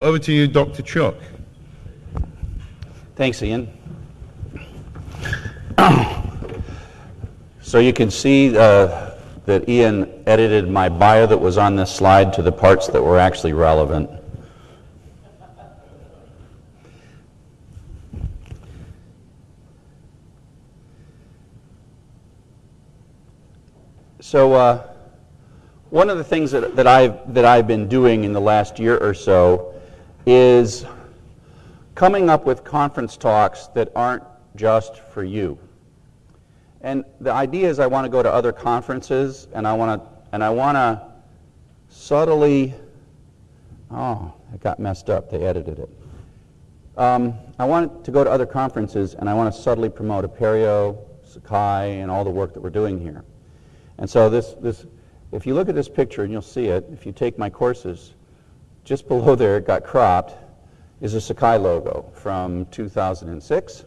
Over to you, Dr. Chuck. Thanks, Ian. so you can see uh, that Ian edited my bio that was on this slide to the parts that were actually relevant. So uh, one of the things that, that, I've, that I've been doing in the last year or so is coming up with conference talks that aren't just for you. And the idea is I want to go to other conferences and I want to and I want to subtly oh, it got messed up. They edited it. Um, I want to go to other conferences and I want to subtly promote Apereo, Sakai, and all the work that we're doing here. And so this, this, if you look at this picture and you'll see it, if you take my courses, just below there, it got cropped, is a Sakai logo from 2006.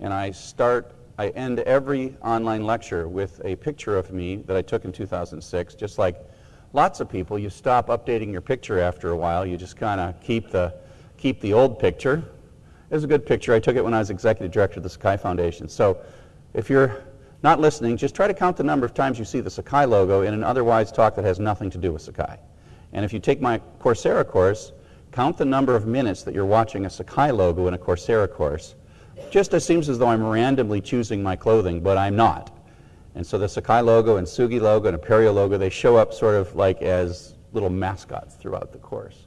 And I start, I end every online lecture with a picture of me that I took in 2006, just like lots of people, you stop updating your picture after a while. You just kind of keep the, keep the old picture. It was a good picture. I took it when I was executive director of the Sakai Foundation. So if you're not listening, just try to count the number of times you see the Sakai logo in an otherwise talk that has nothing to do with Sakai. And if you take my Coursera course, count the number of minutes that you're watching a Sakai logo in a Coursera course. Just seems as though I'm randomly choosing my clothing, but I'm not. And so the Sakai logo and Tsugi logo and Apereo logo, they show up sort of like as little mascots throughout the course.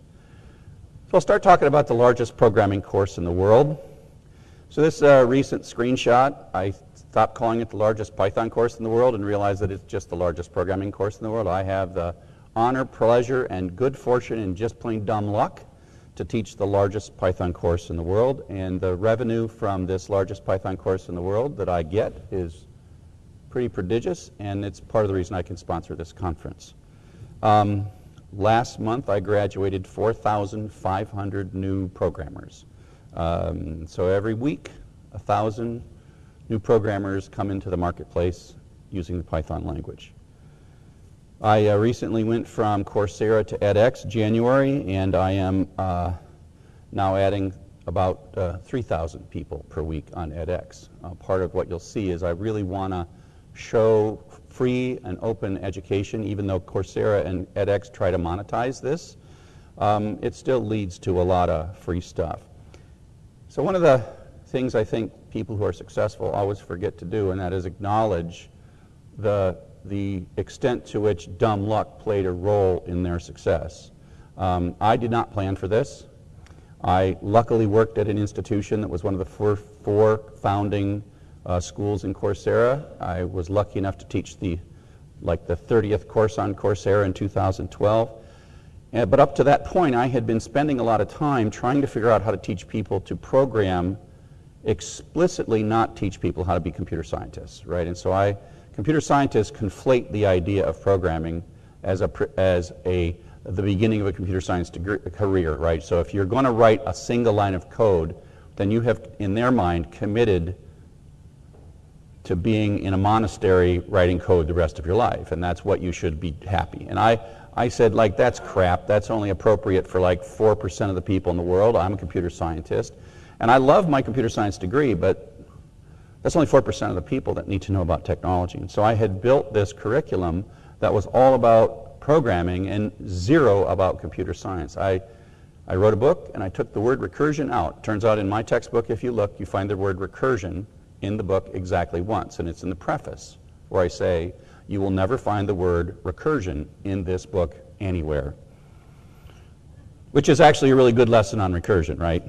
So I'll start talking about the largest programming course in the world. So this uh, recent screenshot, I stopped calling it the largest Python course in the world and realized that it's just the largest programming course in the world. I have the honor, pleasure, and good fortune and just plain dumb luck to teach the largest Python course in the world. And the revenue from this largest Python course in the world that I get is pretty prodigious, and it's part of the reason I can sponsor this conference. Um, last month, I graduated 4,500 new programmers. Um, so every week, 1,000 new programmers come into the marketplace using the Python language. I uh, recently went from Coursera to edX January, and I am uh, now adding about uh, 3,000 people per week on edX. Uh, part of what you'll see is I really want to show free and open education, even though Coursera and edX try to monetize this. Um, it still leads to a lot of free stuff. So one of the things I think people who are successful always forget to do, and that is acknowledge the the extent to which dumb luck played a role in their success. Um, I did not plan for this. I luckily worked at an institution that was one of the four, four founding uh, schools in Coursera. I was lucky enough to teach the like the 30th course on Coursera in 2012. Uh, but up to that point, I had been spending a lot of time trying to figure out how to teach people to program explicitly not teach people how to be computer scientists, right? And so I computer scientists conflate the idea of programming as a, as a, the beginning of a computer science degree, career, right? So if you're going to write a single line of code, then you have, in their mind, committed to being in a monastery writing code the rest of your life, and that's what you should be happy. And I, I said, like, that's crap. That's only appropriate for like 4% of the people in the world. I'm a computer scientist. And I love my computer science degree, but that's only 4% of the people that need to know about technology. And so I had built this curriculum that was all about programming and zero about computer science. I, I wrote a book and I took the word recursion out. Turns out in my textbook, if you look, you find the word recursion in the book exactly once, and it's in the preface where I say, you will never find the word recursion in this book anywhere. Which is actually a really good lesson on recursion, right?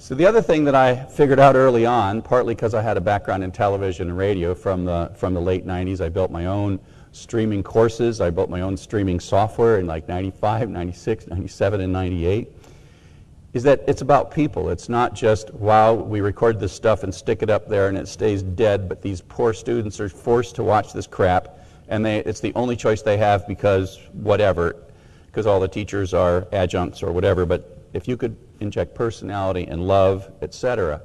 So the other thing that I figured out early on, partly because I had a background in television and radio from the, from the late 90s, I built my own streaming courses. I built my own streaming software in like 95, 96, 97, and 98, is that it's about people. It's not just, wow, we record this stuff and stick it up there and it stays dead, but these poor students are forced to watch this crap and they, it's the only choice they have because whatever, because all the teachers are adjuncts or whatever, but if you could inject personality and love, etc.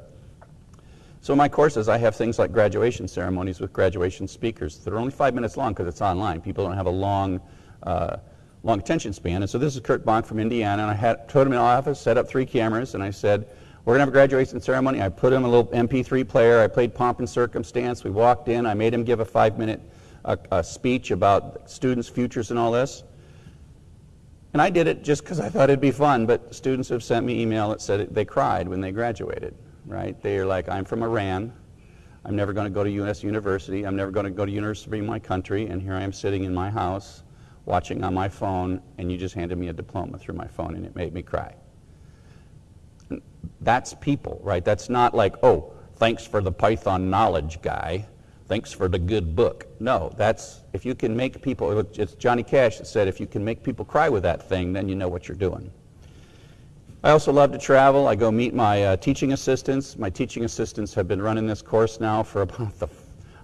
So in my courses, I have things like graduation ceremonies with graduation speakers that are only five minutes long because it's online. People don't have a long, uh, long attention span. And so this is Curt Bonk from Indiana, and I had put him in the office, set up three cameras, and I said, we're going to have a graduation ceremony. I put him a little MP3 player. I played Pomp and Circumstance. We walked in. I made him give a five-minute uh, uh, speech about students' futures and all this. And I did it just because I thought it'd be fun, but students have sent me email that said they cried when they graduated, right? They're like, I'm from Iran. I'm never going to go to U.S. University. I'm never going to go to university in my country, and here I am sitting in my house watching on my phone, and you just handed me a diploma through my phone, and it made me cry. That's people, right? That's not like, oh, thanks for the Python knowledge guy. Thanks for the good book. No, that's, if you can make people, it's Johnny Cash that said, if you can make people cry with that thing, then you know what you're doing. I also love to travel. I go meet my uh, teaching assistants. My teaching assistants have been running this course now for about the,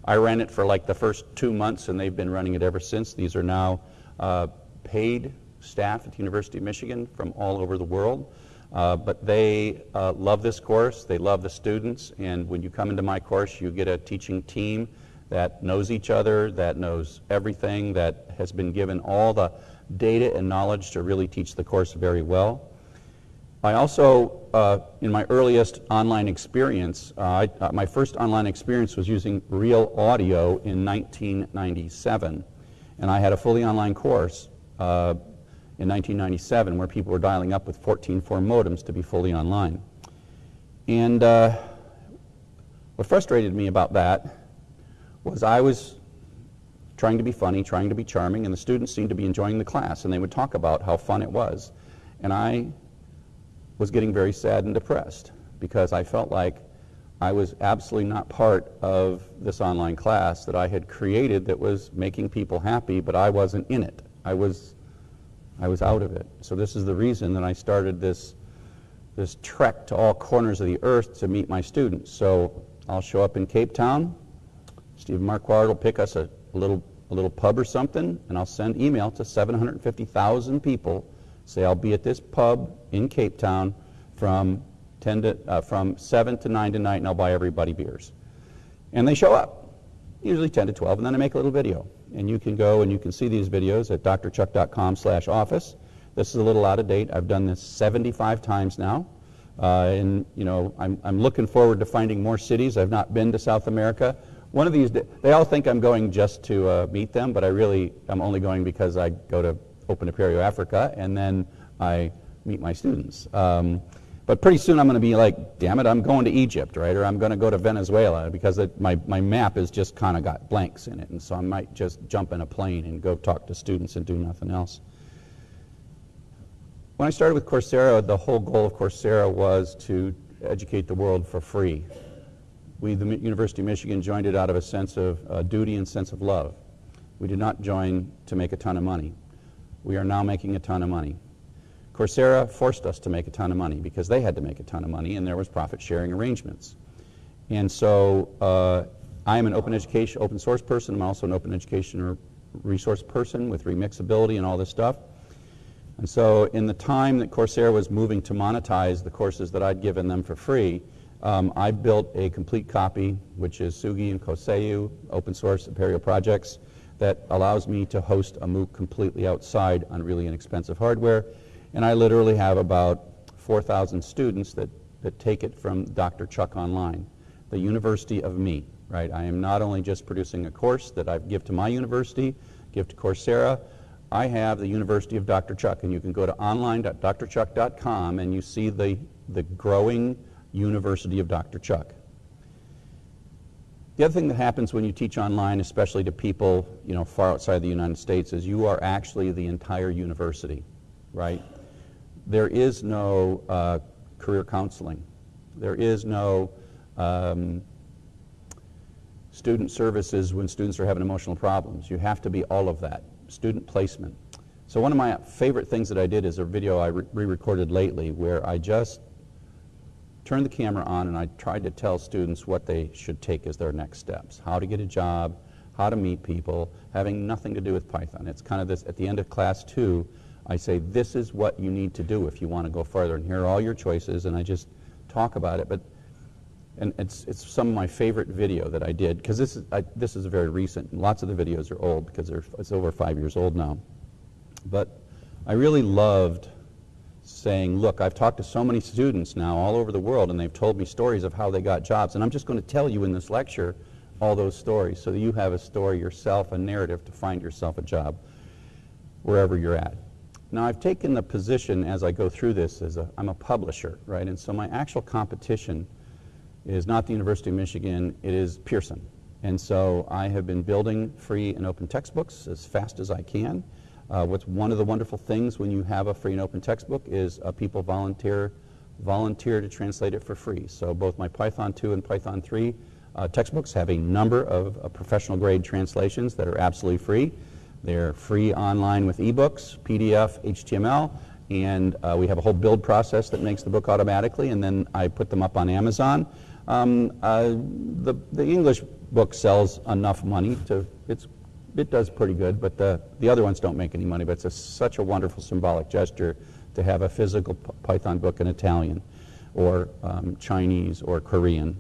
I ran it for like the first two months and they've been running it ever since. These are now uh, paid staff at the University of Michigan from all over the world. Uh, but they uh, love this course, they love the students, and when you come into my course, you get a teaching team that knows each other, that knows everything, that has been given all the data and knowledge to really teach the course very well. I also, uh, in my earliest online experience, uh, I, uh, my first online experience was using Real Audio in 1997. And I had a fully online course uh, in 1997 where people were dialing up with 14.4 modems to be fully online. And uh, what frustrated me about that was I was trying to be funny, trying to be charming, and the students seemed to be enjoying the class, and they would talk about how fun it was. And I was getting very sad and depressed because I felt like I was absolutely not part of this online class that I had created that was making people happy, but I wasn't in it. I was, I was out of it. So this is the reason that I started this, this trek to all corners of the earth to meet my students. So I'll show up in Cape Town. Stephen Marquard will pick us a, a little, a little pub or something, and I'll send email to 750,000 people say I'll be at this pub in Cape Town from 10 to, uh, from 7 to 9 tonight and I'll buy everybody beers. And they show up, usually 10 to 12, and then I make a little video. And you can go and you can see these videos at drchuck.com slash office. This is a little out of date. I've done this 75 times now. Uh, and, you know, I'm, I'm looking forward to finding more cities. I've not been to South America. One of these, they all think I'm going just to uh, meet them, but I really, I'm only going because I go to Open Apereo Africa, and then I meet my students. Um, but pretty soon I'm going to be like, damn it, I'm going to Egypt, right? Or I'm going to go to Venezuela because it, my, my map has just kind of got blanks in it. And so I might just jump in a plane and go talk to students and do nothing else. When I started with Coursera, the whole goal of Coursera was to educate the world for free. We, the University of Michigan, joined it out of a sense of uh, duty and sense of love. We did not join to make a ton of money we are now making a ton of money. Coursera forced us to make a ton of money because they had to make a ton of money and there was profit sharing arrangements. And so uh, I am an open education, open source person. I'm also an open education resource person with remixability and all this stuff. And so in the time that Coursera was moving to monetize the courses that I'd given them for free, um, I built a complete copy, which is Tsugi and Koseu, open source Apereo projects, that allows me to host a MOOC completely outside on really inexpensive hardware. And I literally have about 4,000 students that, that take it from Dr. Chuck Online, the University of Me, right? I am not only just producing a course that I give to my university, give to Coursera, I have the University of Dr. Chuck, and you can go to online.drchuck.com and you see the, the growing University of Dr. Chuck. The other thing that happens when you teach online, especially to people you know, far outside the United States, is you are actually the entire university, right? There is no uh, career counseling. There is no um, student services when students are having emotional problems. You have to be all of that. Student placement. So one of my favorite things that I did is a video I re-recorded lately where I just turned the camera on and I tried to tell students what they should take as their next steps. How to get a job, how to meet people, having nothing to do with Python. It's kind of this, at the end of class two, I say, this is what you need to do if you want to go further, and here are all your choices, and I just talk about it. But and it's, it's some of my favorite video that I did, because this is, this is very recent. Lots of the videos are old because they're, it's over five years old now. But I really loved saying, look, I've talked to so many students now all over the world, and they've told me stories of how they got jobs. And I'm just going to tell you in this lecture all those stories so that you have a story yourself, a narrative to find yourself a job wherever you're at. Now, I've taken the position as I go through this as a, I'm a publisher, right? And so my actual competition is not the University of Michigan, it is Pearson. And so I have been building free and open textbooks as fast as I can. Uh, what's one of the wonderful things when you have a free and open textbook is uh, people volunteer volunteer to translate it for free. So both my Python 2 and Python 3 uh, textbooks have a number of uh, professional grade translations that are absolutely free. They're free online with ebooks, PDF, HTML, and uh, we have a whole build process that makes the book automatically, and then I put them up on Amazon. Um, uh, the, the English book sells enough money to, it's it does pretty good, but the, the other ones don't make any money. But it's a, such a wonderful symbolic gesture to have a physical Python book in Italian or um, Chinese or Korean.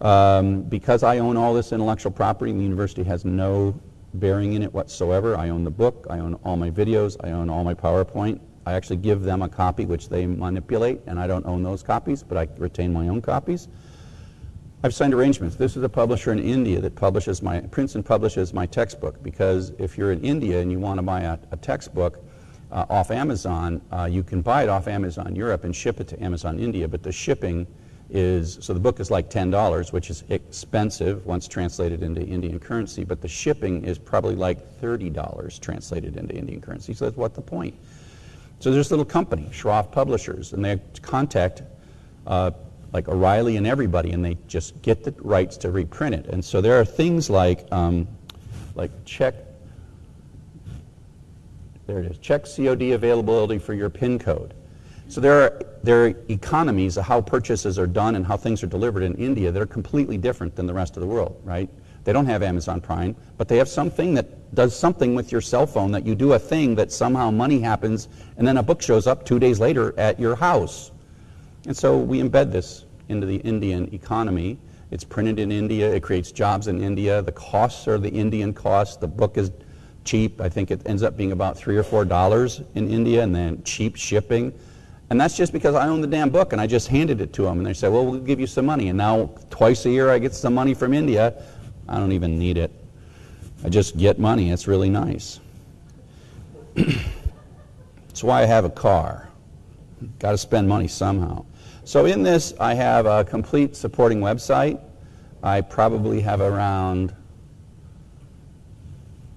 Um, because I own all this intellectual property, the university has no bearing in it whatsoever. I own the book, I own all my videos, I own all my PowerPoint. I actually give them a copy which they manipulate, and I don't own those copies, but I retain my own copies. I've signed arrangements. This is a publisher in India that publishes my, prints and publishes my textbook because if you're in India and you want to buy a, a textbook uh, off Amazon, uh, you can buy it off Amazon Europe and ship it to Amazon India, but the shipping is, so the book is like $10, which is expensive once translated into Indian currency, but the shipping is probably like $30 translated into Indian currency. So that's what the point. So there's a little company, Shroff Publishers, and they contact uh, like O'Reilly and everybody, and they just get the rights to reprint it. And so there are things like, um, like check, there it is, check COD availability for your PIN code. So there are, there are economies of how purchases are done and how things are delivered in India that are completely different than the rest of the world, right? They don't have Amazon Prime, but they have something that does something with your cell phone that you do a thing that somehow money happens and then a book shows up two days later at your house. And so we embed this into the Indian economy. It's printed in India. It creates jobs in India. The costs are the Indian costs. The book is cheap. I think it ends up being about three or four dollars in India, and then cheap shipping. And that's just because I own the damn book, and I just handed it to them, and they said, "Well, we'll give you some money." And now, twice a year, I get some money from India. I don't even need it. I just get money. It's really nice. That's why I have a car. Got to spend money somehow. So in this, I have a complete supporting website. I probably have around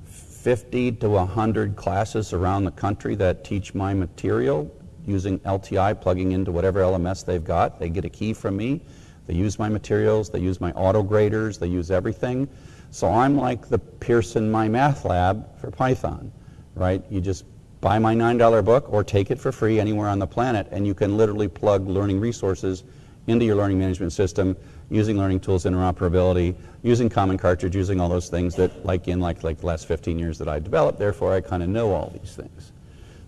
50 to 100 classes around the country that teach my material using LTI, plugging into whatever LMS they've got. They get a key from me. They use my materials. They use my auto graders. They use everything. So I'm like the Pearson My Math Lab for Python, right? You just buy my $9 book or take it for free anywhere on the planet, and you can literally plug learning resources into your learning management system using learning tools interoperability, using Common Cartridge, using all those things that, like in like, like the last 15 years that I developed, therefore I kind of know all these things.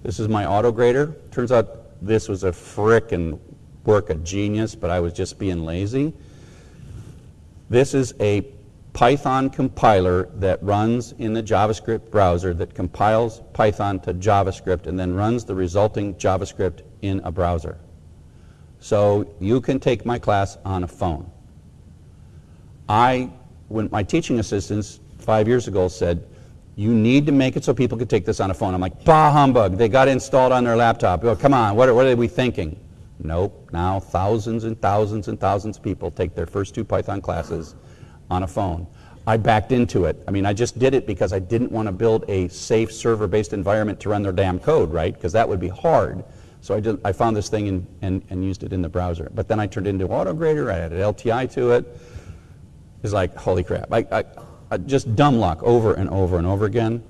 This is my auto grader. Turns out this was a frickin' work of genius, but I was just being lazy. This is a Python compiler that runs in the JavaScript browser that compiles Python to JavaScript and then runs the resulting JavaScript in a browser. So you can take my class on a phone. I, when my teaching assistants five years ago said, you need to make it so people can take this on a phone. I'm like, bah humbug, they got it installed on their laptop. Come on, what are, what are we thinking? Nope, now thousands and thousands and thousands of people take their first two Python classes on a phone. I backed into it. I mean, I just did it because I didn't want to build a safe server-based environment to run their damn code, right? Because that would be hard. So I, did, I found this thing and, and, and used it in the browser. But then I turned it into AutoGrader, I added LTI to it. It's like, holy crap. I, I, I just dumb luck over and over and over again.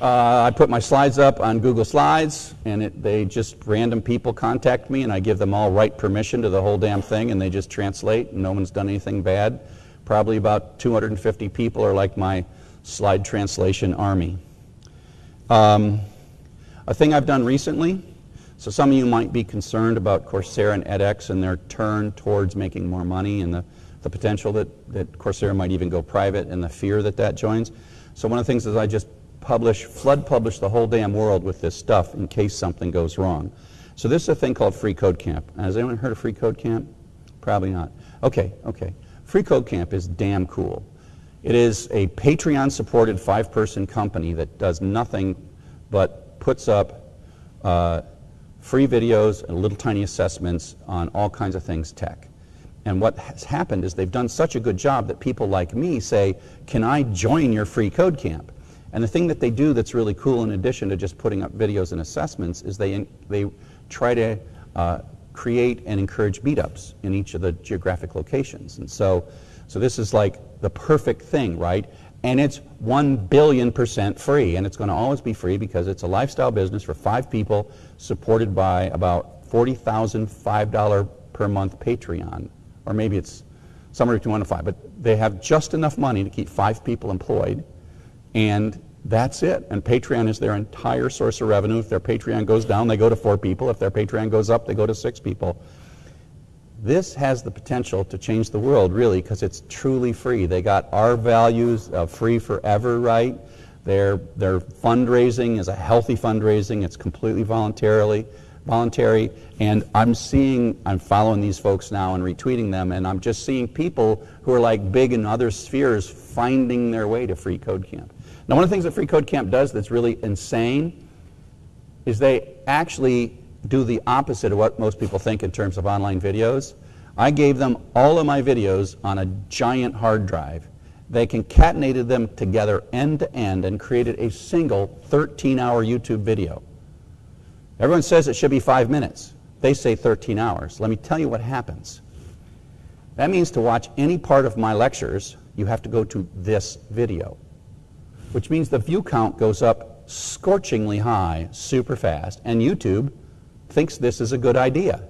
Uh, I put my slides up on Google Slides, and it, they just random people contact me, and I give them all right permission to the whole damn thing, and they just translate, and no one's done anything bad. Probably about 250 people are like my slide translation army. Um, a thing I've done recently, so some of you might be concerned about Coursera and edX and their turn towards making more money and the, the potential that, that Coursera might even go private and the fear that that joins. So one of the things is I just publish, flood publish the whole damn world with this stuff in case something goes wrong. So this is a thing called Free Code Camp. Has anyone heard of Free Code Camp? Probably not. Okay, okay. Free Code Camp is damn cool. It is a Patreon supported five person company that does nothing but puts up uh, free videos and little tiny assessments on all kinds of things tech. And what has happened is they've done such a good job that people like me say, Can I join your free code camp? And the thing that they do that's really cool, in addition to just putting up videos and assessments, is they, they try to uh, create and encourage meetups in each of the geographic locations. And so, so this is like the perfect thing, right? And it's 1 billion percent free. And it's going to always be free because it's a lifestyle business for five people supported by about 40,000 $5 per month Patreon. Or maybe it's somewhere between 1 and 5. But they have just enough money to keep five people employed. And that's it. And Patreon is their entire source of revenue. If their Patreon goes down, they go to four people. If their Patreon goes up, they go to six people. This has the potential to change the world, really, because it's truly free. They got our values of free forever, right? Their, their fundraising is a healthy fundraising. It's completely voluntarily voluntary. And I'm seeing, I'm following these folks now and retweeting them, and I'm just seeing people who are like big in other spheres finding their way to Free Code Camp. Now, one of the things that Free Code Camp does that's really insane is they actually do the opposite of what most people think in terms of online videos. I gave them all of my videos on a giant hard drive. They concatenated them together end to end and created a single 13 hour YouTube video. Everyone says it should be five minutes. They say 13 hours. Let me tell you what happens. That means to watch any part of my lectures, you have to go to this video which means the view count goes up scorchingly high, super fast, and YouTube thinks this is a good idea,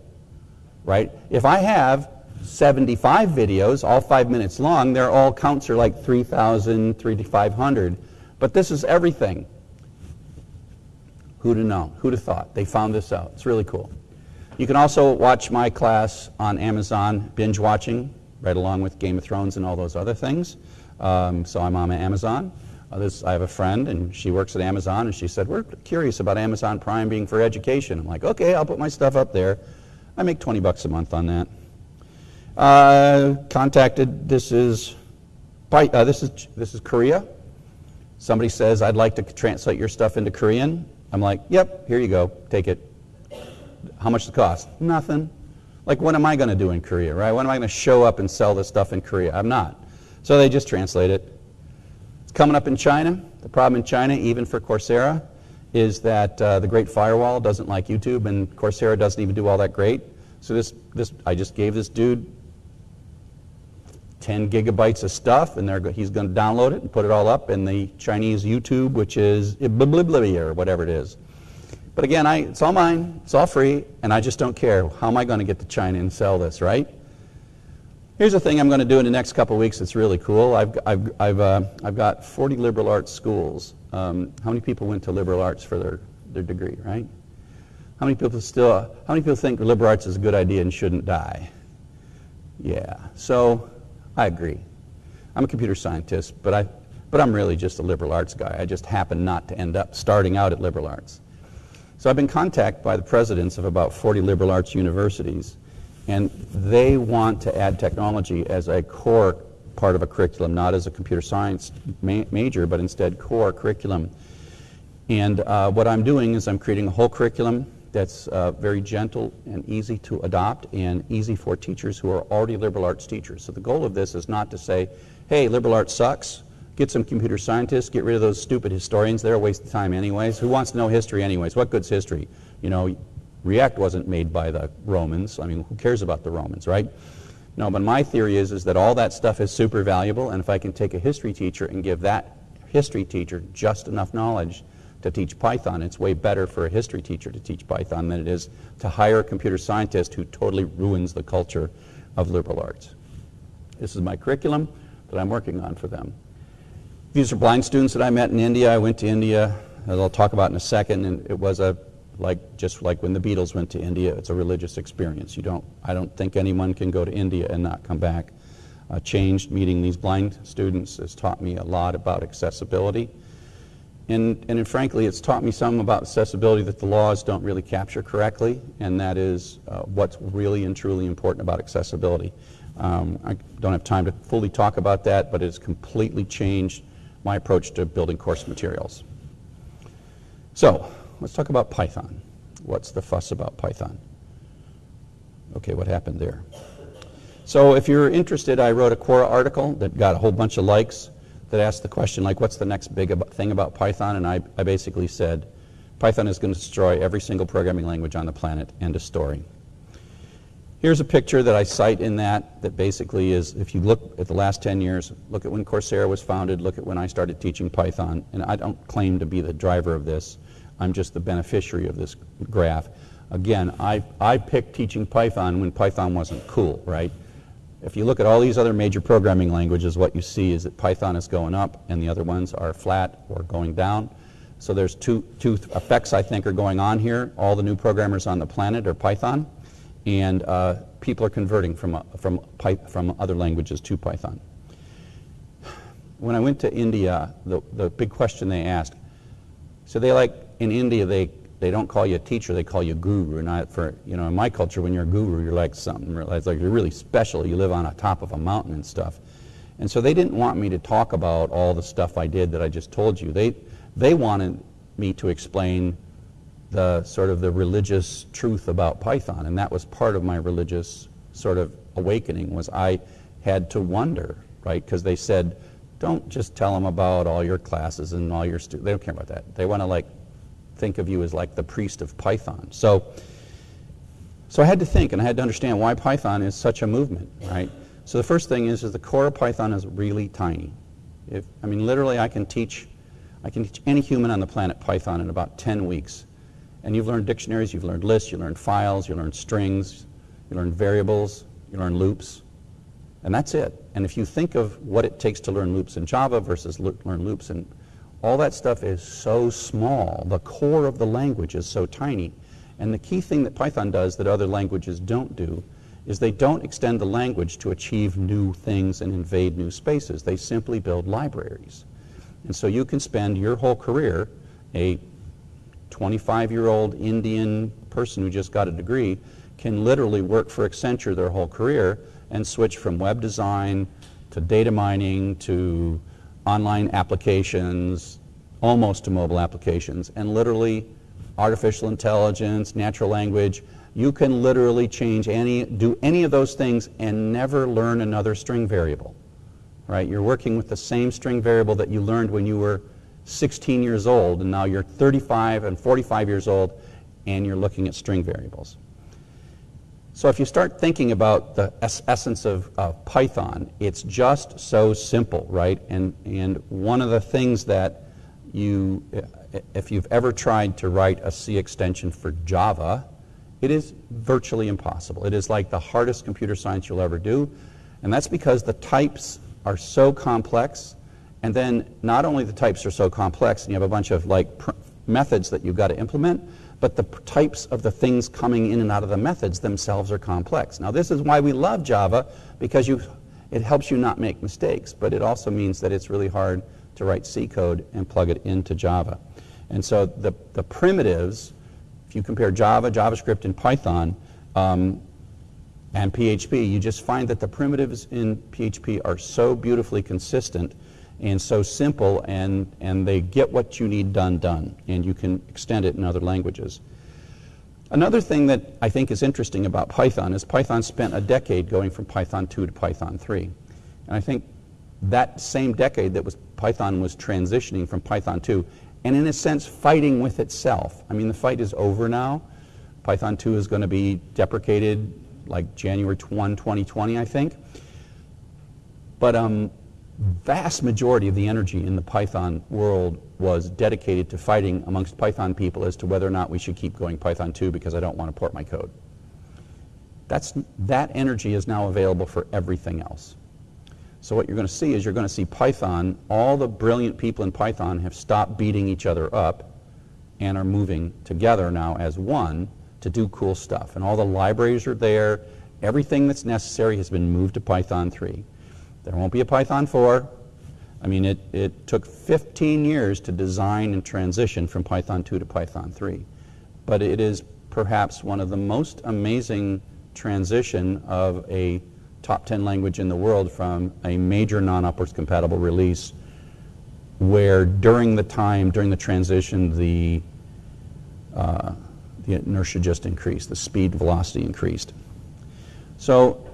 right? If I have 75 videos, all five minutes long, their all counts are like 3,000, 3,500, but this is everything. Who'd have known? Who'd have thought? They found this out. It's really cool. You can also watch my class on Amazon, binge watching, right along with Game of Thrones and all those other things. Um, so I'm on Amazon. Uh, this, I have a friend, and she works at Amazon, and she said, We're curious about Amazon Prime being for education. I'm like, Okay, I'll put my stuff up there. I make 20 bucks a month on that. Uh, contacted, this is, uh, this is, this is Korea. Somebody says, I'd like to translate your stuff into Korean. I'm like, Yep, here you go, take it. How much does it cost? Nothing. Like, what am I going to do in Korea, right? When am I going to show up and sell this stuff in Korea? I'm not. So they just translate it. It's coming up in China. The problem in China, even for Coursera, is that uh, the Great Firewall doesn't like YouTube, and Coursera doesn't even do all that great. So this, this, I just gave this dude 10 gigabytes of stuff, and he's going to download it and put it all up in the Chinese YouTube, which is or whatever it is. But again, I, it's all mine, it's all free, and I just don't care. How am I going to get to China and sell this, right? Here's the thing I'm going to do in the next couple of weeks that's really cool. I've, I've, I've, uh, I've got 40 liberal arts schools. Um, how many people went to liberal arts for their, their degree, right? How many people still, how many people think liberal arts is a good idea and shouldn't die? Yeah, so I agree. I'm a computer scientist, but, I, but I'm really just a liberal arts guy. I just happen not to end up starting out at liberal arts. So I've been contacted by the presidents of about 40 liberal arts universities and they want to add technology as a core part of a curriculum, not as a computer science ma major, but instead core curriculum. And uh, what I'm doing is I'm creating a whole curriculum that's uh, very gentle and easy to adopt and easy for teachers who are already liberal arts teachers. So the goal of this is not to say, hey, liberal arts sucks, get some computer scientists, get rid of those stupid historians, they're a waste of time anyways. Who wants to know history anyways? What good's history? You know, React wasn't made by the Romans. I mean, who cares about the Romans, right? No, but my theory is, is that all that stuff is super valuable, and if I can take a history teacher and give that history teacher just enough knowledge to teach Python, it's way better for a history teacher to teach Python than it is to hire a computer scientist who totally ruins the culture of liberal arts. This is my curriculum that I'm working on for them. These are blind students that I met in India. I went to India, as I'll talk about in a second, and it was a like just like when the Beatles went to India, it's a religious experience. You don't, I don't think anyone can go to India and not come back uh, changed. Meeting these blind students has taught me a lot about accessibility. And, and frankly, it's taught me some about accessibility that the laws don't really capture correctly, and that is uh, what's really and truly important about accessibility. Um, I don't have time to fully talk about that, but it has completely changed my approach to building course materials. So, let's talk about Python. What's the fuss about Python? Okay, what happened there? So if you're interested, I wrote a Quora article that got a whole bunch of likes that asked the question, like, what's the next big ab- thing about Python? And I, I basically said, Python is going to destroy every single programming language on the planet. End of story. Here's a picture that I cite in that, that basically is, if you look at the last 10 years, look at when Coursera was founded, look at when I started teaching Python, and I don't claim to be the driver of this, I'm just the beneficiary of this graph. Again, I, I picked teaching Python when Python wasn't cool, right? If you look at all these other major programming languages, what you see is that Python is going up and the other ones are flat or going down. So there's two, two effects I think are going on here. All the new programmers on the planet are Python, and uh, people are converting from, uh, from, from other languages to Python. When I went to India, the, the big question they asked, so they like, in India, they they don't call you a teacher, they call you guru. Not for, you know, in my culture, when you're a guru, you're like something, it's like you're really special. You live on a top of a mountain and stuff. And so they didn't want me to talk about all the stuff I did that I just told you. They, they wanted me to explain the sort of the religious truth about Python. And that was part of my religious sort of awakening was I had to wonder, right? Because they said, don't just tell them about all your classes and all your students. They don't care about that. They want to like think of you as like the priest of Python. So, so I had to think and I had to understand why Python is such a movement, right? So the first thing is, is the core of Python is really tiny. If, I mean, literally, I can teach, I can teach any human on the planet Python in about 10 weeks. And you've learned dictionaries, you've learned lists, you learned files, you learned strings, you learned variables, you learn loops, and that's it. And if you think of what it takes to learn loops in Java versus learn loops in all that stuff is so small. The core of the language is so tiny. And the key thing that Python does that other languages don't do is they don't extend the language to achieve new things and invade new spaces. They simply build libraries. And so you can spend your whole career, a 25 year old Indian person who just got a degree, can literally work for Accenture their whole career and switch from web design to data mining to online applications, almost to mobile applications, and literally artificial intelligence, natural language, you can literally change any, do any of those things and never learn another string variable, right? You're working with the same string variable that you learned when you were 16 years old, and now you're 35 and 45 years old, and you're looking at string variables. So if you start thinking about the es essence of, Python, it's just so simple, right? And, and one of the things that you, if you've ever tried to write a C extension for Java, it is virtually impossible. It is like the hardest computer science you'll ever do. And that's because the types are so complex. And then not only the types are so complex, and you have a bunch of like methods that you've got to implement, but the types of the things coming in and out of the methods themselves are complex. Now, this is why we love Java, because you, it helps you not make mistakes, but it also means that it's really hard to write C code and plug it into Java. And so the, the primitives, if you compare Java, JavaScript, and Python, um, and PHP, you just find that the primitives in PHP are so beautifully consistent and so simple and, and they get what you need done done and you can extend it in other languages. Another thing that I think is interesting about Python is Python spent a decade going from Python 2 to Python 3. And I think that same decade that was Python was transitioning from Python 2 and in a sense fighting with itself. I mean the fight is over now. Python 2 is going to be deprecated like January 1, 2020 I think. But um, vast majority of the energy in the Python world was dedicated to fighting amongst Python people as to whether or not we should keep going Python 2 because I don't want to port my code. That's, that energy is now available for everything else. So what you're going to see is you're going to see Python, all the brilliant people in Python have stopped beating each other up and are moving together now as one to do cool stuff. And all the libraries are there. Everything that's necessary has been moved to Python 3. There won't be a Python 4. I mean, it, it took 15 years to design and transition from Python 2 to Python 3. But it is perhaps one of the most amazing transition of a top 10 language in the world from a major non-upwards compatible release where during the time, during the transition, the, uh, the inertia just increased, the speed velocity increased. So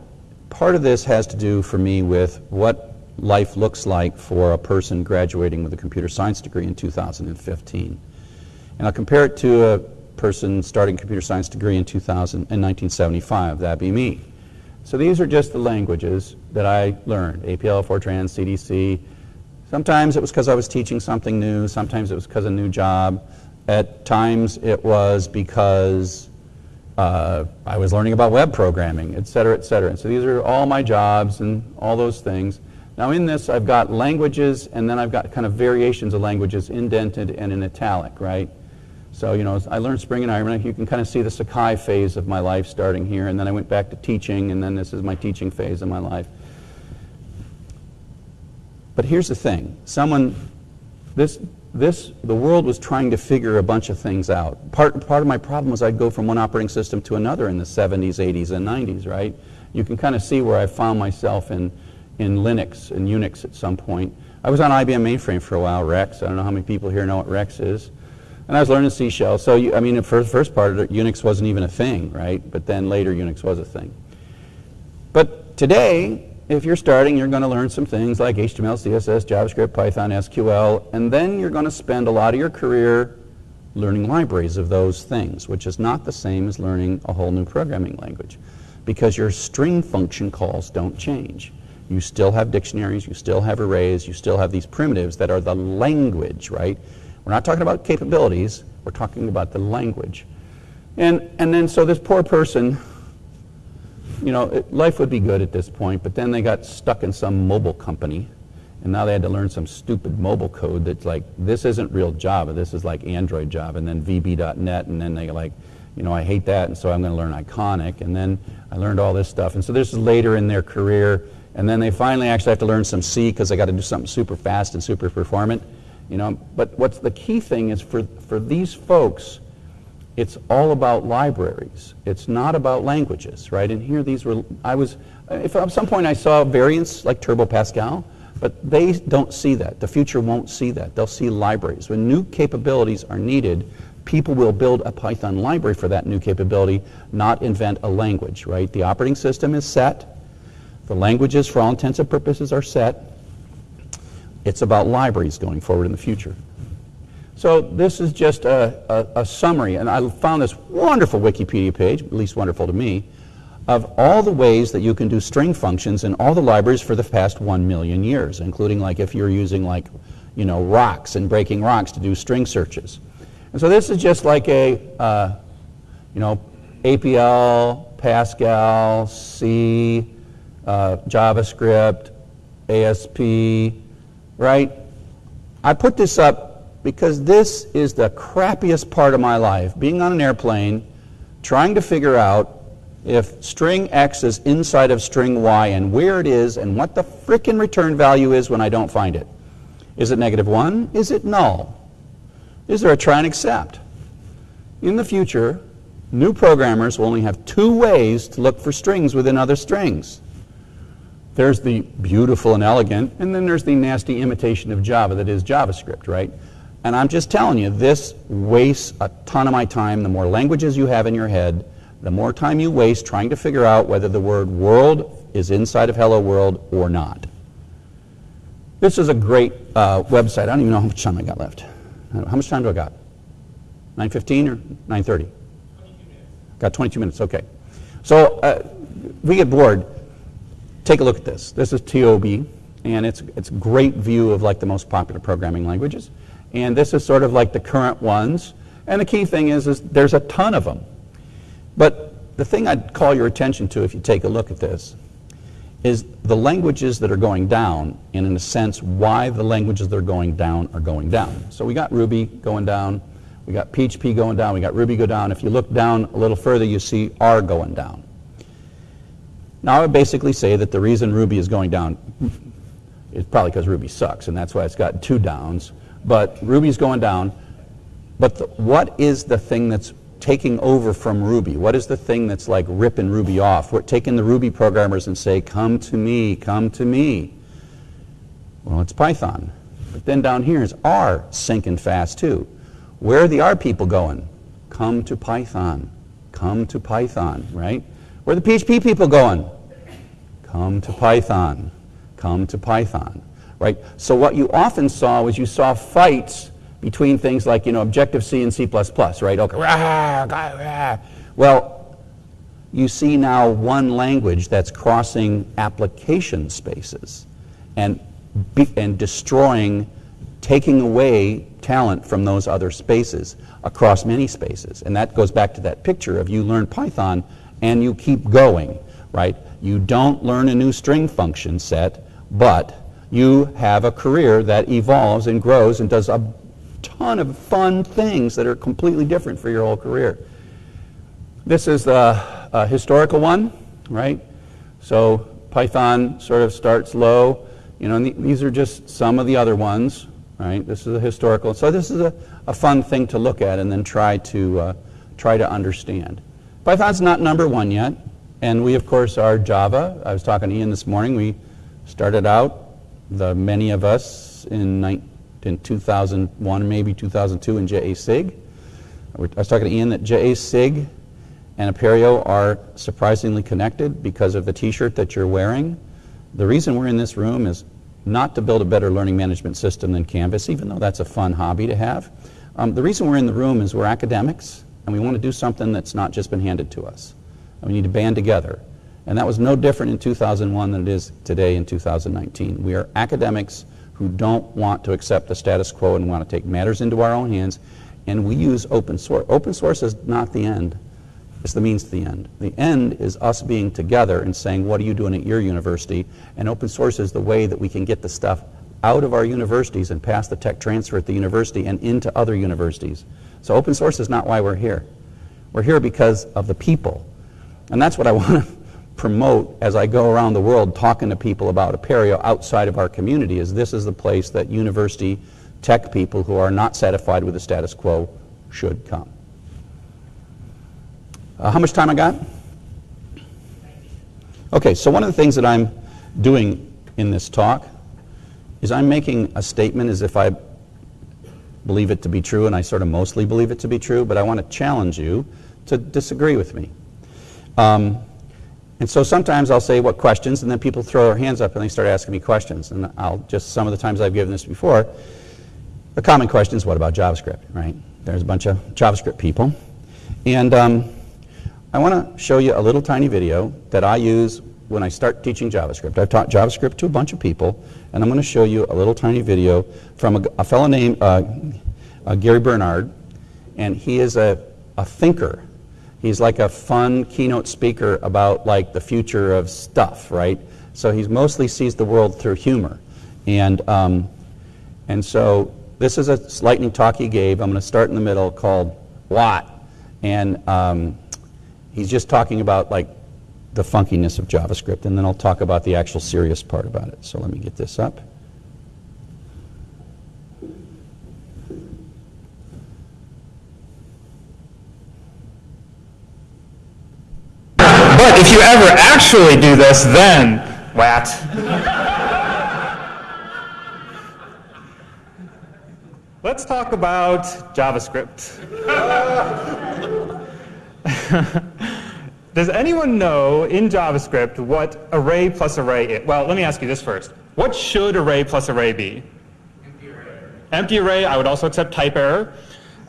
part of this has to do for me with what life looks like for a person graduating with a computer science degree in 2015. And I'll compare it to a person starting a computer science degree in, 2000, in 1975. That'd be me. So these are just the languages that I learned, APL, Fortran, CDC. Sometimes it was because I was teaching something new. Sometimes it was because a new job. At times it was because uh, I was learning about web programming, et cetera, et cetera. And so these are all my jobs and all those things. Now in this, I've got languages, and then I've got kind of variations of languages indented and in italic, right? So, you know, I learned Spring and Ironman. You can kind of see the Sakai phase of my life starting here, and then I went back to teaching, and then this is my teaching phase of my life. But here's the thing. Someone, this, this, the world was trying to figure a bunch of things out. Part, part of my problem was I'd go from one operating system to another in the 70s, 80s, and 90s, right? You can kind of see where I found myself in in Linux and Unix at some point. I was on IBM mainframe for a while, REXX. I don't know how many people here know what REXX is. And I was learning C shell. So, you, I mean, for the first part, of it, Unix wasn't even a thing, right? But then later, Unix was a thing. But today, if you're starting, you're going to learn some things like HTML, CSS, JavaScript, Python, SQL, and then you're going to spend a lot of your career learning libraries of those things, which is not the same as learning a whole new programming language because your string function calls don't change. You still have dictionaries, you still have arrays, you still have these primitives that are the language, right? We're not talking about capabilities, we're talking about the language. And, and then so this poor person, you know, it, life would be good at this point, but then they got stuck in some mobile company, and now they had to learn some stupid mobile code that's like, this isn't real Java, this is like Android Java, and then VB.NET, and then they like, you know, I hate that, and so I'm going to learn Ionic, and then I learned all this stuff. And so this is later in their career, and then they finally actually have to learn some C because they got to do something super fast and super performant. You know, but what's the key thing is for, for these folks, it's all about libraries. It's not about languages, right? And here these were, I was, if at some point I saw variants like Turbo Pascal, but they don't see that. The future won't see that. They'll see libraries. When new capabilities are needed, people will build a Python library for that new capability, not invent a language, right? The operating system is set. The languages, for all intents and purposes, are set. It's about libraries going forward in the future. So this is just a, a, a, summary, and I found this wonderful Wikipedia page, at least wonderful to me, of all the ways that you can do string functions in all the libraries for the past one million years, including like if you're using like, you know, rocks and breaking rocks to do string searches. And so this is just like a, uh, you know, APL, Pascal, C, uh, JavaScript, ASP, right? I put this up because this is the crappiest part of my life. Being on an airplane, trying to figure out if string X is inside of string Y and where it is and what the frickin' return value is when I don't find it. Is it negative 1? Is it null? Is there a try and except? In the future, new programmers will only have two ways to look for strings within other strings. There's the beautiful and elegant, and then there's the nasty imitation of Java that is JavaScript, right? And I'm just telling you, this wastes a ton of my time. The more languages you have in your head, the more time you waste trying to figure out whether the word world is inside of hello world or not. This is a great uh, website. I don't even know how much time I got left. How much time do I got? 9.15 or 9.30? Got 22 minutes, okay. So uh, we get bored take a look at this. This is TIOBE, and it's, it's a great view of like the most popular programming languages. And this is sort of like the current ones. And the key thing is, is there's a ton of them. But the thing I'd call your attention to if you take a look at this is the languages that are going down, and in a sense, why the languages that are going down are going down. So we got Ruby going down, we got PHP going down, we got Ruby go down. If you look down a little further, you see R going down. Now I would basically say that the reason Ruby is going down is probably because Ruby sucks, and that's why it's got two downs. But Ruby's going down. But the, what is the thing that's taking over from Ruby? What is the thing that's like ripping Ruby off? We're taking the Ruby programmers and say, come to me, come to me. Well, it's Python. But then down here is R sinking fast too. Where are the R people going? Come to Python. Come to Python, right? Where are the PHP people going? Come to Python. Come to Python, right? So what you often saw was you saw fights between things like, you know, Objective-C and C++, right? Okay. Well, you see now one language that's crossing application spaces and, be, and destroying, taking away talent from those other spaces across many spaces. And that goes back to that picture of you learn Python and you keep going, right? You don't learn a new string function set, but you have a career that evolves and grows and does a ton of fun things that are completely different for your whole career. This is the a historical one, right? So Python sort of starts low. You know, these are just some of the other ones, right? This is a historical. So this is a, a fun thing to look at and then try to, uh, try to understand. Python's not number one yet. And we, of course, are Java. I was talking to Ian this morning. We started out, the many of us, in in 2001, maybe 2002 in JA-SIG. I was talking to Ian that JA-SIG and Apereo are surprisingly connected because of the t-shirt that you're wearing. The reason we're in this room is not to build a better learning management system than Canvas, even though that's a fun hobby to have. Um, the reason we're in the room is we're academics, and we want to do something that's not just been handed to us. And we need to band together. And that was no different in 2001 than it is today in 2019. We are academics who don't want to accept the status quo and want to take matters into our own hands. And we use open source. Open source is not the end. It's the means to the end. The end is us being together and saying, what are you doing at your university? And open source is the way that we can get the stuff out of our universities and pass the tech transfer at the university and into other universities. So open source is not why we're here. We're here because of the people. And that's what I want to promote as I go around the world talking to people about Apereo outside of our community is this is the place that university tech people who are not satisfied with the status quo should come. Uh, how much time I got? Okay, so one of the things that I'm doing in this talk is I'm making a statement as if I believe it to be true, and I sort of mostly believe it to be true, but I want to challenge you to disagree with me. Um, and so sometimes I'll say what questions, and then people throw their hands up and they start asking me questions. And I'll just, some of the times I've given this before, the common question is, what about JavaScript, right? There's a bunch of JavaScript people. And um, I want to show you a little tiny video that I use when I start teaching JavaScript. I've taught JavaScript to a bunch of people, and I'm going to show you a little tiny video from a, a fellow named uh, uh, Gary Bernhardt, and he is a, a thinker he's like a fun keynote speaker about like the future of stuff, right? So he mostly sees the world through humor. And, um, and so this is a lightning talk he gave. I'm going to start in the middle called WAT? And um, he's just talking about like the funkiness of JavaScript. And then I'll talk about the actual serious part about it. So let me get this up. Ever actually do this, then what? Let's talk about JavaScript. Does anyone know in JavaScript what array plus array is? Well, let me ask you this first. What should array plus array be? Empty array. Empty array, I would also accept type error.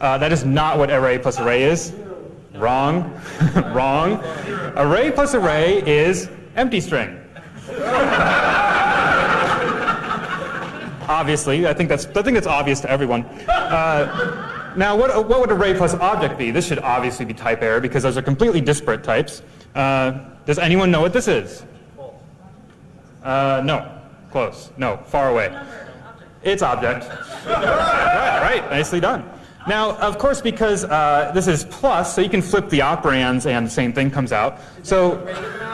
Uh, that is not what array plus array is. Wrong. Wrong. Array plus array is empty string. Obviously, I think that's I think that's obvious to everyone. Uh, now, what what would array plus object be? This should obviously be type error because those are completely disparate types. Uh, does anyone know what this is? Uh, no. Close. No. Far away. It's object. right, right. Nicely done. Now, of course, because uh, this is plus, so you can flip the operands and the same thing comes out. So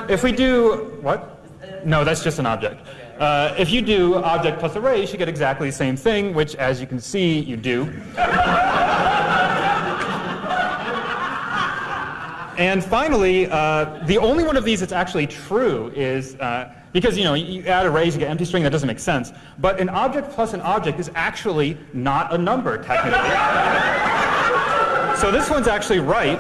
if we do, what? No, that's just an object. Uh, if you do object plus array, you should get exactly the same thing, which, as you can see, you do. and finally, uh, the only one of these that's actually true is uh, because you know you add arrays, you get empty string. That doesn't make sense. But an object plus an object is actually not a number technically. so this one's actually right.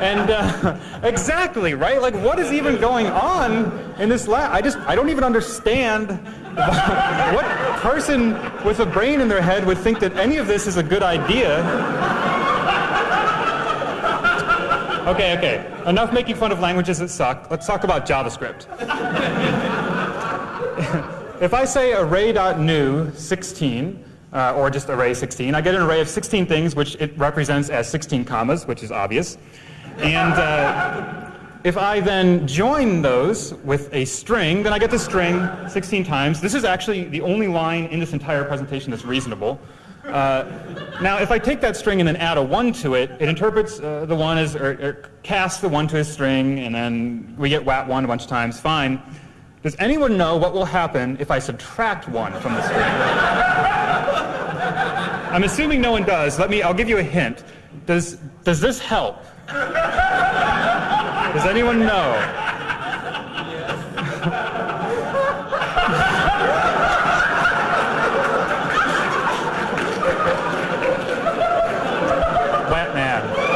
And uh, exactly, right? Like, what is even going on in this lab? I just, I don't even understand what person with a brain in their head would think that any of this is a good idea. Okay, okay. Enough making fun of languages that suck. Let's talk about JavaScript. if I say array.new 16, uh, or just array 16, I get an array of 16 things, which it represents as 16 commas, which is obvious. And uh, if I then join those with a string, then I get the string 16 times. This is actually the only line in this entire presentation that's reasonable. Uh, now, if I take that string and then add a 1 to it, it interprets uh, the 1 as, or, or, casts the 1 to a string, and then we get wat1 a bunch of times, fine. Does anyone know what will happen if I subtract 1 from the string? I'm assuming no one does. Let me, I'll give you a hint. Does, does this help? Does anyone know? Wet man.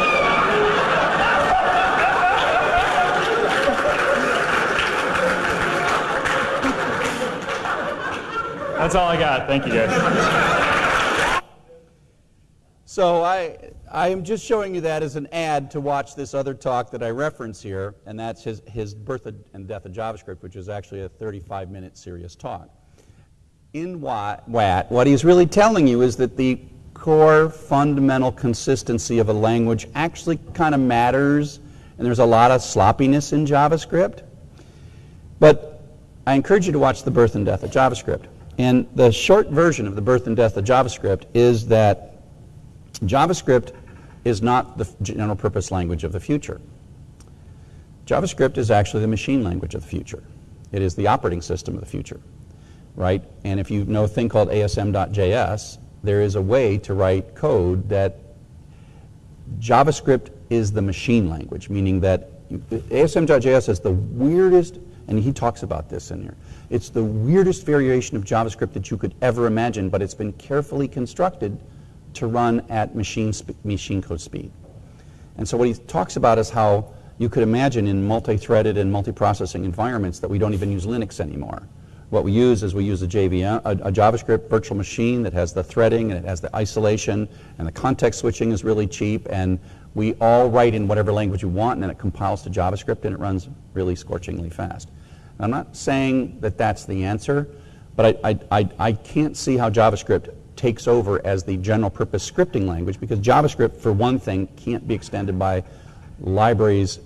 That's all I got. Thank you, guys. So I, I am just showing you that as an ad to watch this other talk that I reference here, and that's his, his Birth and Death of JavaScript, which is actually a 35-minute serious talk. In WAT, what he's really telling you is that the core fundamental consistency of a language actually kind of matters, and there's a lot of sloppiness in JavaScript. But I encourage you to watch the Birth and Death of JavaScript. And the short version of the Birth and Death of JavaScript is that JavaScript is not the general purpose language of the future. JavaScript is actually the machine language of the future. It is the operating system of the future, right? And if you know a thing called asm.js, there is a way to write code that JavaScript is the machine language, meaning that asm.js is the weirdest, and he talks about this in here. It's the weirdest variation of JavaScript that you could ever imagine, but it's been carefully constructed to run at machine, machine code speed. And so what he talks about is how you could imagine in multi-threaded and multi-processing environments that we don't even use Linux anymore. What we use is we use a, JVM, uh, a, a, JavaScript virtual machine that has the threading and it has the isolation and the context switching is really cheap and we all write in whatever language you want and then it compiles to JavaScript and it runs really scorchingly fast. I'm not saying that that's the answer, but I, I, I, I can't see how JavaScript takes over as the general purpose scripting language because JavaScript, for one thing, can't be extended by libraries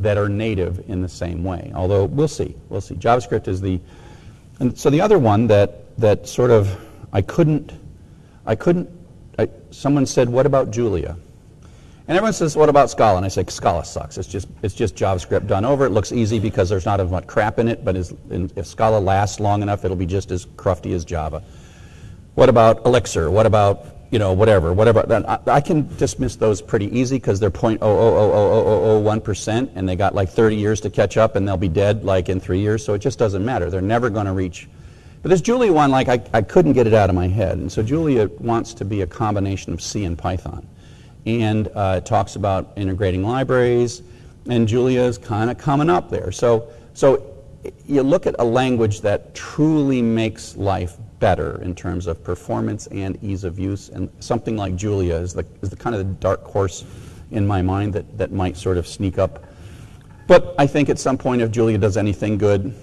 that are native in the same way. Although we'll see, we'll see. JavaScript is the, and so the other one that, that sort of, I couldn't, I couldn't, I, someone said, what about Julia? And everyone says, what about Scala? And I say, Scala sucks. It's just, it's just JavaScript done over. It looks easy because there's not as much crap in it, but if Scala lasts long enough, it'll be just as crufty as Java. What about Elixir? What about, you know, whatever, whatever. I, I can dismiss those pretty easy because they're 0.0000001% and they got like 30 years to catch up and they'll be dead like in three years. So it just doesn't matter. They're never going to reach. But this Julia one, like I, I couldn't get it out of my head. And so Julia wants to be a combination of C and Python. And uh, talks about integrating libraries. And Julia is kind of coming up there. So, so you look at a language that truly makes life better in terms of performance and ease of use. And something like Julia is the, is the kind of the dark horse in my mind that, that might sort of sneak up. But I think at some point, if Julia does anything good,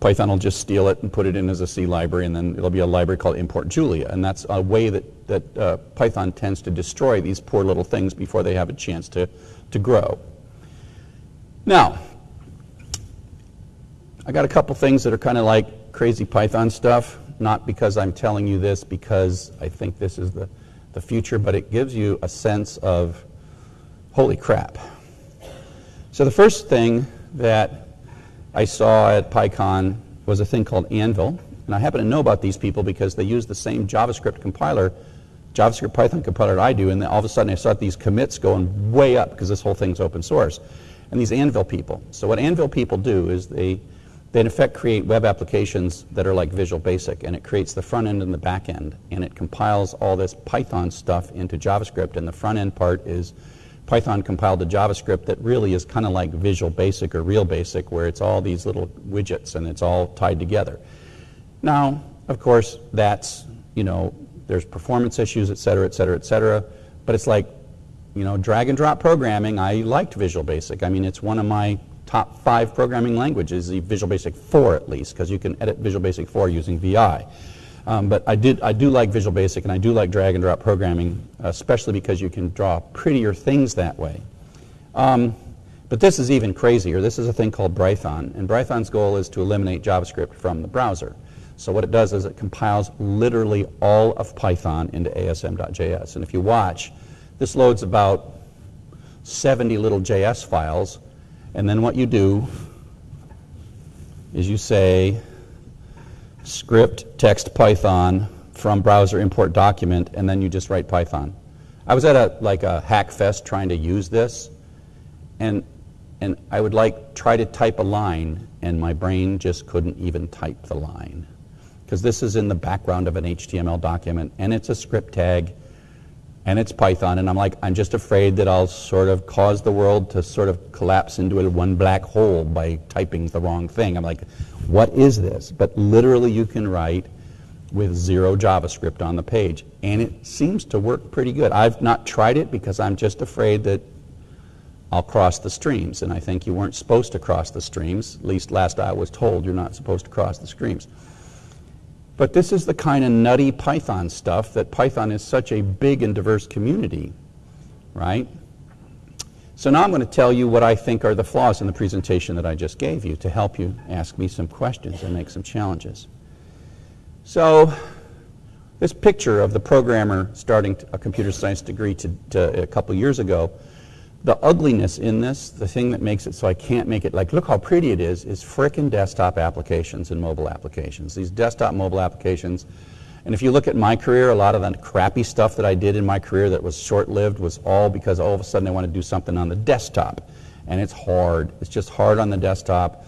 Python will just steal it and put it in as a C library, and then it'll be a library called import Julia. And that's a way that, that uh, Python tends to destroy these poor little things before they have a chance to, to grow. Now, I got a couple things that are kind of like crazy Python stuff, not because I'm telling you this because I think this is the, the future, but it gives you a sense of holy crap. So the first thing that I saw at PyCon was a thing called Anvil. And I happen to know about these people because they use the same JavaScript compiler, JavaScript Python compiler that I do. And all of a sudden I saw these commits going way up because this whole thing's open source. And these Anvil people. So what Anvil people do is they, they in effect create web applications that are like Visual Basic. And it creates the front end and the back end. And it compiles all this Python stuff into JavaScript. And the front end part is Python compiled to JavaScript that really is kind of like Visual Basic or Real Basic, where it's all these little widgets and it's all tied together. Now, of course, that's, you know, there's performance issues, et cetera, et cetera, et cetera. But it's like, you know, drag and drop programming. I liked Visual Basic. I mean, it's one of my top five programming languages, the Visual Basic 4 at least, because you can edit Visual Basic 4 using VI. Um, but I, did, I do like Visual Basic and I do like drag and drop programming, especially because you can draw prettier things that way. Um, but this is even crazier. This is a thing called Brython. And Brython's goal is to eliminate JavaScript from the browser. So what it does is it compiles literally all of Python into asm.js. And if you watch, this loads about 70 little JS files. And then what you do is you say, script text Python from browser import document, and then you just write Python. I was at a like a hack fest trying to use this, and and I would like try to type a line, and my brain just couldn't even type the line because this is in the background of an HTML document, and it's a script tag, and it's Python, and I'm like, I'm just afraid that I'll sort of cause the world to sort of collapse into a one black hole by typing the wrong thing. I'm like, what is this? But literally you can write with zero JavaScript on the page. And it seems to work pretty good. I've not tried it because I'm just afraid that I'll cross the streams. And I think you weren't supposed to cross the streams. At least last I was told you're not supposed to cross the streams. But this is the kind of nutty Python stuff that Python is such a big and diverse community, right? So now I'm going to tell you what I think are the flaws in the presentation that I just gave you to help you ask me some questions and make some challenges. So this picture of the programmer starting a computer science degree to, to a couple years ago, the ugliness in this, the thing that makes it so I can't make it like, look how pretty it is, is frickin' desktop applications and mobile applications. These desktop mobile applications and if you look at my career, a lot of the crappy stuff that I did in my career that was short-lived was all because all of a sudden I want to do something on the desktop. And it's hard. It's just hard on the desktop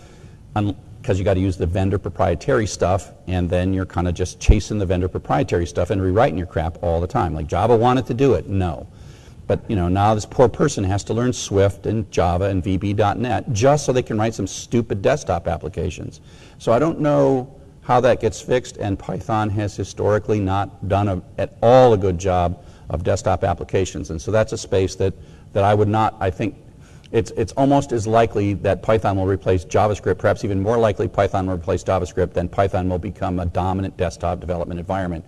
because you got to use the vendor proprietary stuff and then you're kind of just chasing the vendor proprietary stuff and rewriting your crap all the time. Like Java wanted to do it. No. But you know, now this poor person has to learn Swift and Java and VB.NET just so they can write some stupid desktop applications. So I don't know how that gets fixed, and Python has historically not done a, at all a good job of desktop applications. And so that's a space that, that I would not, I think, it's, it's almost as likely that Python will replace JavaScript, perhaps even more likely Python will replace JavaScript than Python will become a dominant desktop development environment,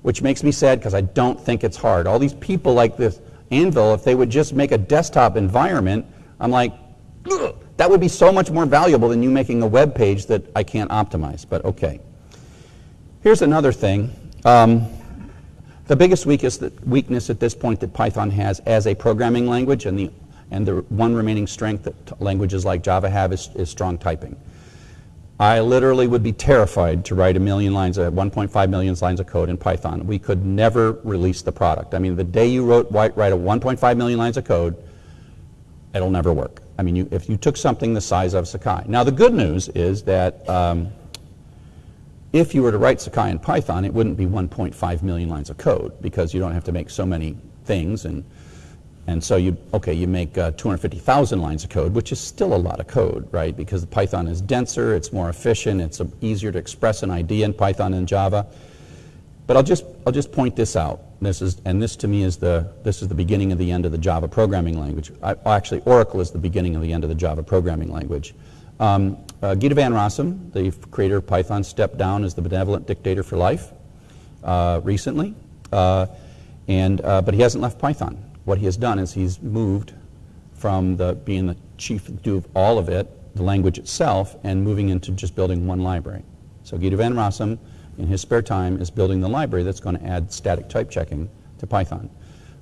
which makes me sad because I don't think it's hard. All these people like this Anvil, if they would just make a desktop environment, I'm like, Ugh! That would be so much more valuable than you making a web page that I can't optimize, but okay. Here's another thing. Um, the biggest weakness at this point that Python has as a programming language and the, and the one remaining strength that languages like Java have is, is strong typing. I literally would be terrified to write a million lines, of 1.5 million lines of code in Python. We could never release the product. I mean, the day you wrote, write a 1.5 million lines of code, it'll never work. I mean, you, if you took something the size of Sakai. Now, the good news is that um, if you were to write Sakai in Python, it wouldn't be 1.5 million lines of code because you don't have to make so many things. And, and so you, okay, you make uh, 250,000 lines of code, which is still a lot of code, right? Because Python is denser, it's more efficient, it's easier to express an idea in Python than Java. But I'll just, I'll just point this out. This is, and this to me is the, this is the beginning of the end of the Java programming language. I, actually, Oracle is the beginning of the end of the Java programming language. Um, uh, Guido van Rossum, the creator of Python, stepped down as the benevolent dictator for life uh, recently. Uh, and, uh, but he hasn't left Python. What he has done is he's moved from the, being the chief do of all of it, the language itself, and moving into just building one library. So Guido van Rossum in his spare time is building the library that's going to add static type checking to Python.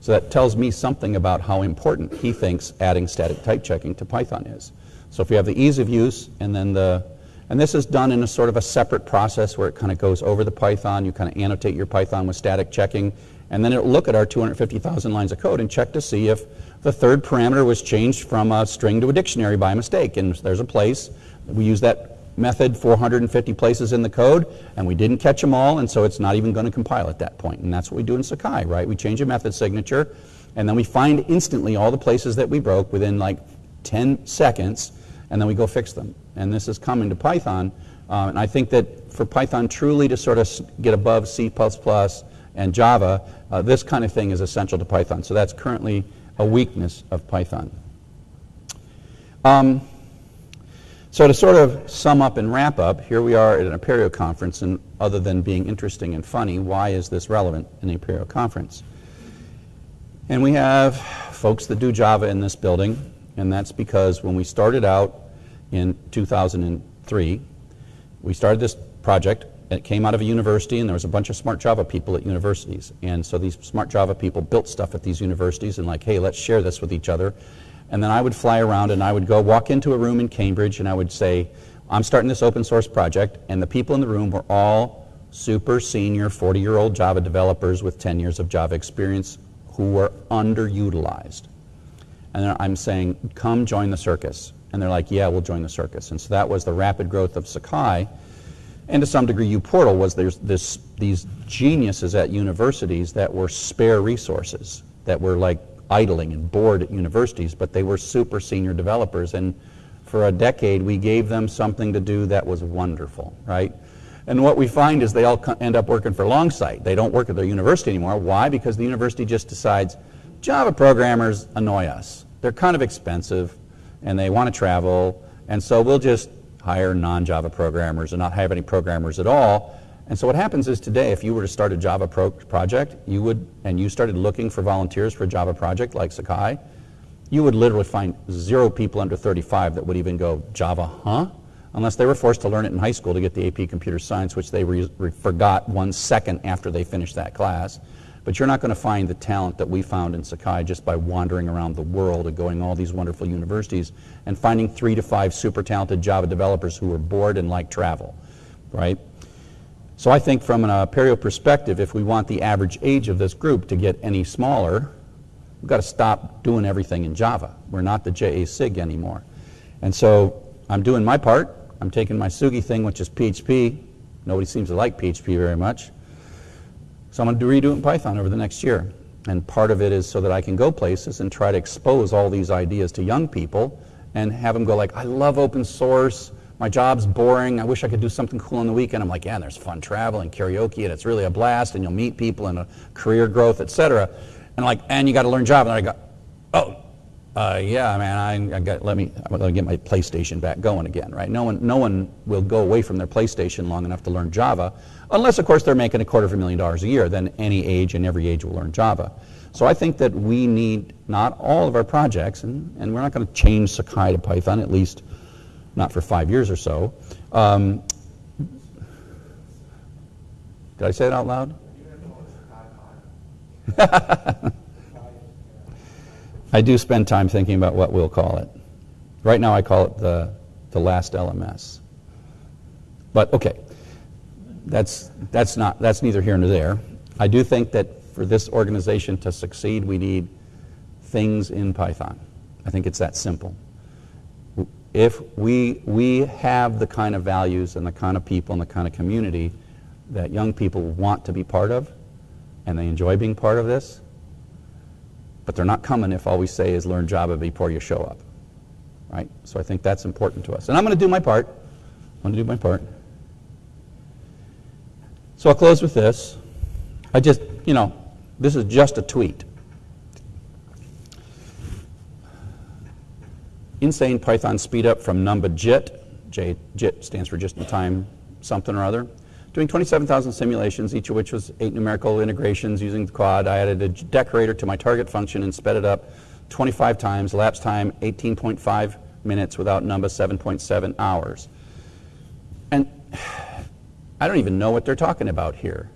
So that tells me something about how important he thinks adding static type checking to Python is. So if we have the ease of use and then the, and this is done in a sort of a separate process where it kind of goes over the Python, you kind of annotate your Python with static checking, and then it'll look at our 250,000 lines of code and check to see if the third parameter was changed from a string to a dictionary by mistake. And there's a place, we use that method 450 places in the code, and we didn't catch them all, and so it's not even going to compile at that point. And that's what we do in Sakai, right? We change a method signature, and then we find instantly all the places that we broke within like 10 seconds, and then we go fix them. And this is coming to Python, uh, and I think that for Python truly to sort of get above C++ and Java, uh, this kind of thing is essential to Python. So that's currently a weakness of Python. Um, so to sort of sum up and wrap up, here we are at an Apereo conference, and other than being interesting and funny, why is this relevant in an Apereo conference? And we have folks that do Java in this building, and that's because when we started out in 2003, we started this project and it came out of a university, and there was a bunch of smart Java people at universities. And so these smart Java people built stuff at these universities and like, hey, let's share this with each other. And then I would fly around and I would go walk into a room in Cambridge and I would say, I'm starting this open source project. And the people in the room were all super senior 40 year old Java developers with 10 years of Java experience who were underutilized. And I'm saying, come join the circus. And they're like, yeah, we'll join the circus. And so that was the rapid growth of Sakai and to some degree uPortal was there's this, these geniuses at universities that were spare resources, that were like idling and bored at universities, but they were super senior developers. And for a decade, we gave them something to do that was wonderful, right? And what we find is they all end up working for Longsight. They don't work at their university anymore. Why? Because the university just decides Java programmers annoy us. They're kind of expensive and they want to travel, and so we'll just hire non-Java programmers and not have any programmers at all. And so what happens is today, if you were to start a Java pro project, you would, and you started looking for volunteers for a Java project like Sakai, you would literally find zero people under 35 that would even go, Java, huh? Unless they were forced to learn it in high school to get the AP Computer Science, which they forgot one second after they finished that class. But you're not going to find the talent that we found in Sakai just by wandering around the world and going all these wonderful universities and finding three to five super talented Java developers who were bored and like travel, right? So I think from an uh, Apereo perspective, if we want the average age of this group to get any smaller, we've got to stop doing everything in Java. We're not the JA SIG anymore. And so I'm doing my part. I'm taking my Tsugi thing, which is PHP. Nobody seems to like PHP very much. So I'm going to redo it in Python over the next year. And part of it is so that I can go places and try to expose all these ideas to young people and have them go like, I love open source. My job's boring. I wish I could do something cool on the weekend. I'm like, yeah, and there's fun travel and karaoke, and it's really a blast, and you'll meet people and career growth, etc. And like, and you got to learn Java. And I go, oh, uh, yeah, man, I, I, got let me let me get my PlayStation back going again, right? No one, no one will go away from their PlayStation long enough to learn Java, unless, of course, they're making a quarter of a million dollars a year. Then any age and every age will learn Java. So I think that we need not all of our projects, and, and we're not going to change Sakai to Python, at least not for five years or so. Um, did I say it out loud? I do spend time thinking about what we'll call it. Right now I call it the, the last LMS. But okay, that's, that's, not, that's neither here nor there. I do think that for this organization to succeed, we need things in Python. I think it's that simple. If we, we have the kind of values and the kind of people and the kind of community that young people want to be part of, and they enjoy being part of this, but they're not coming if all we say is learn Java before you show up. Right? So I think that's important to us. And I'm going to do my part. I'm going to do my part. So I'll close with this. I just, you know, this is just a tweet. Insane Python speed up from Numba JIT. J, JIT stands for just in time something or other doing 27,000 simulations, each of which was eight numerical integrations using the quad. I added a decorator to my target function and sped it up 25 times, lapse time 18.5 minutes without Numba 7.7 hours. And I don't even know what they're talking about here.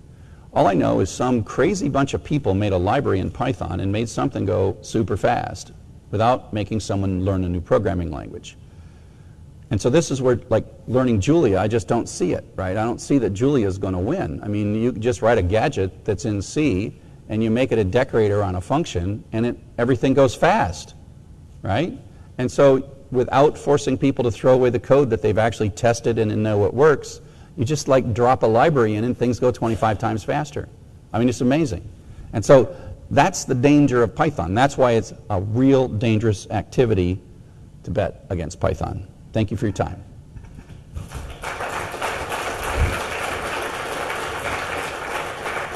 All I know is some crazy bunch of people made a library in Python and made something go super fast without making someone learn a new programming language. And so this is where, like learning Julia, I just don't see it, right? I don't see that Julia is going to win. I mean, you just write a gadget that's in C and you make it a decorator on a function and it, everything goes fast, right? And so without forcing people to throw away the code that they've actually tested and know it works, you just like drop a library in and things go 25 times faster. I mean, it's amazing. And so that's the danger of Python. That's why it's a real dangerous activity to bet against Python. Thank you for your time.